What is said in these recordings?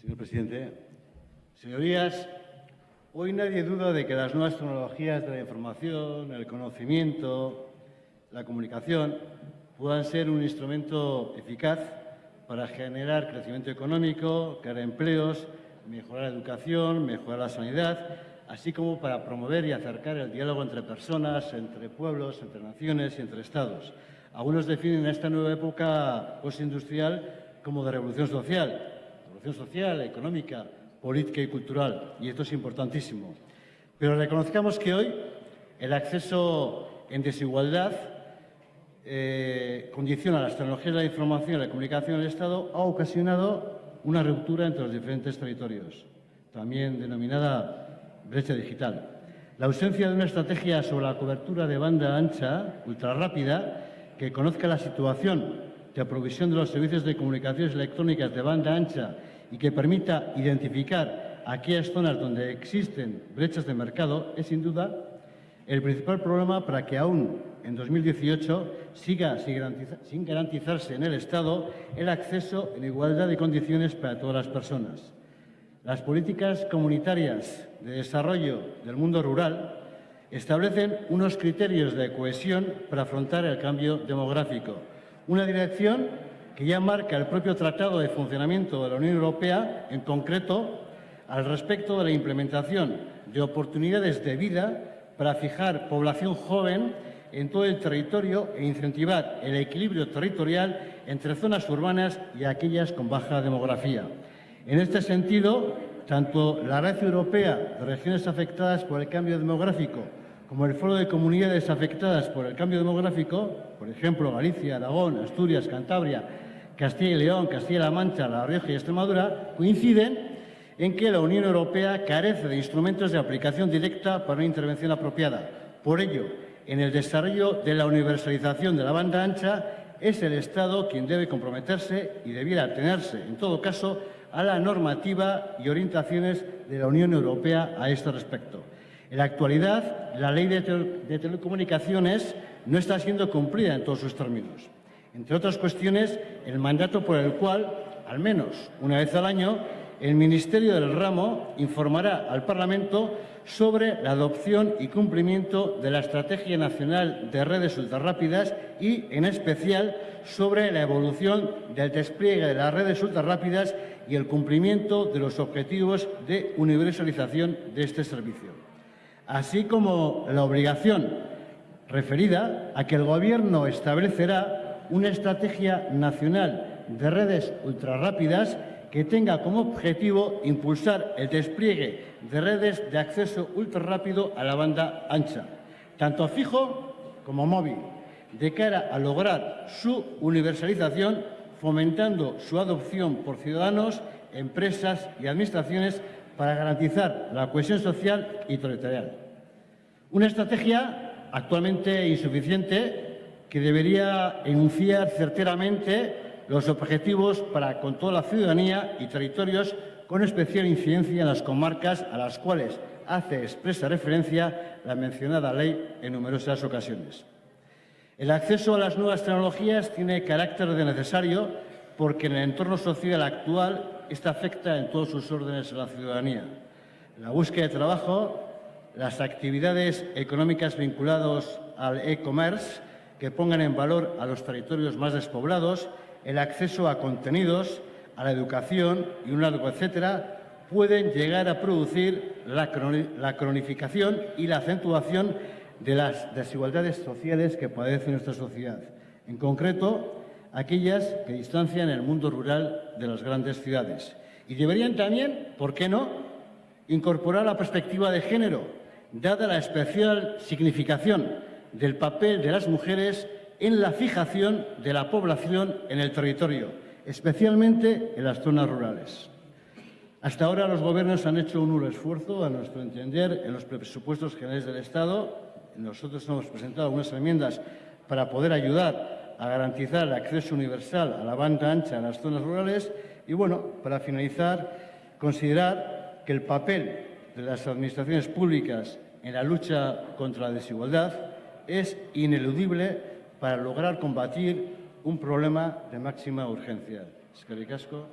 Señor presidente, señorías, hoy nadie duda de que las nuevas tecnologías de la información, el conocimiento, la comunicación puedan ser un instrumento eficaz para generar crecimiento económico, crear empleos, mejorar la educación, mejorar la sanidad, así como para promover y acercar el diálogo entre personas, entre pueblos, entre naciones y entre Estados. Algunos definen esta nueva época postindustrial como de revolución social, revolución social, económica, política y cultural, y esto es importantísimo. Pero reconozcamos que hoy el acceso en desigualdad eh, condiciona las tecnologías de la información y la comunicación del Estado ha ocasionado una ruptura entre los diferentes territorios, también denominada brecha digital. La ausencia de una estrategia sobre la cobertura de banda ancha ultrarrápida que conozca la situación de provisión de los servicios de comunicaciones electrónicas de banda ancha y que permita identificar aquellas zonas donde existen brechas de mercado es sin duda el principal problema para que aún en 2018 siga sin garantizarse en el Estado el acceso en igualdad de condiciones para todas las personas. Las políticas comunitarias de desarrollo del mundo rural establecen unos criterios de cohesión para afrontar el cambio demográfico, una dirección que ya marca el propio Tratado de Funcionamiento de la Unión Europea, en concreto al respecto de la implementación de oportunidades de vida para fijar población joven en todo el territorio e incentivar el equilibrio territorial entre zonas urbanas y aquellas con baja demografía. En este sentido, tanto la Red Europea de Regiones Afectadas por el Cambio Demográfico como el Foro de Comunidades Afectadas por el Cambio Demográfico, por ejemplo, Galicia, Aragón, Asturias, Cantabria, Castilla y León, Castilla-La Mancha, La Rioja y Extremadura, coinciden en que la Unión Europea carece de instrumentos de aplicación directa para una intervención apropiada. Por ello, en el desarrollo de la universalización de la banda ancha, es el Estado quien debe comprometerse y debiera atenerse, en todo caso, a la normativa y orientaciones de la Unión Europea a este respecto. En la actualidad, la ley de, telecomunicaciones no está siendo cumplida en todos sus términos. Entre otras cuestiones, el mandato por el cual, al menos una vez al año, el Ministerio del Ramo informará al Parlamento sobre la adopción y cumplimiento de la Estrategia Nacional de Redes Ultrarrápidas y, en especial, sobre la evolución del despliegue de las redes ultrarrápidas y el cumplimiento de los objetivos de universalización de este servicio, así como la obligación referida a que el Gobierno establecerá una estrategia nacional de redes ultrarrápidas que tenga como objetivo impulsar el despliegue de redes de acceso ultrarrápido a la banda ancha, tanto fijo como móvil, de cara a lograr su universalización, fomentando su adopción por ciudadanos, empresas y administraciones para garantizar la cohesión social y territorial. Una estrategia actualmente insuficiente que debería enunciar certeramente los objetivos para con toda la ciudadanía y territorios con especial incidencia en las comarcas a las cuales hace expresa referencia la mencionada ley en numerosas ocasiones. El acceso a las nuevas tecnologías tiene carácter de necesario porque en el entorno social actual esta afecta en todos sus órdenes a la ciudadanía. La búsqueda de trabajo, las actividades económicas vinculadas al e-commerce que pongan en valor a los territorios más despoblados el acceso a contenidos, a la educación y un largo etcétera, pueden llegar a producir la, cronificación y la acentuación de las desigualdades sociales que padece nuestra sociedad. En concreto, aquellas que distancian el mundo rural de las grandes ciudades. Y deberían también, ¿por qué no?, incorporar la perspectiva de género, dada la especial significación del papel de las mujeres en la fijación de la población en el territorio, especialmente en las zonas rurales. Hasta ahora los gobiernos han hecho un nulo esfuerzo, a nuestro entender, en los presupuestos generales del Estado. Nosotros hemos presentado algunas enmiendas para poder ayudar a garantizar el acceso universal a la banda ancha en las zonas rurales y, bueno, para finalizar, considerar que el papel de las administraciones públicas en la lucha contra la desigualdad es ineludible para lograr combatir un problema de máxima urgencia. Eskerrik asko.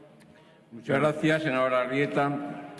Muchas gracias, senadora Arrieta.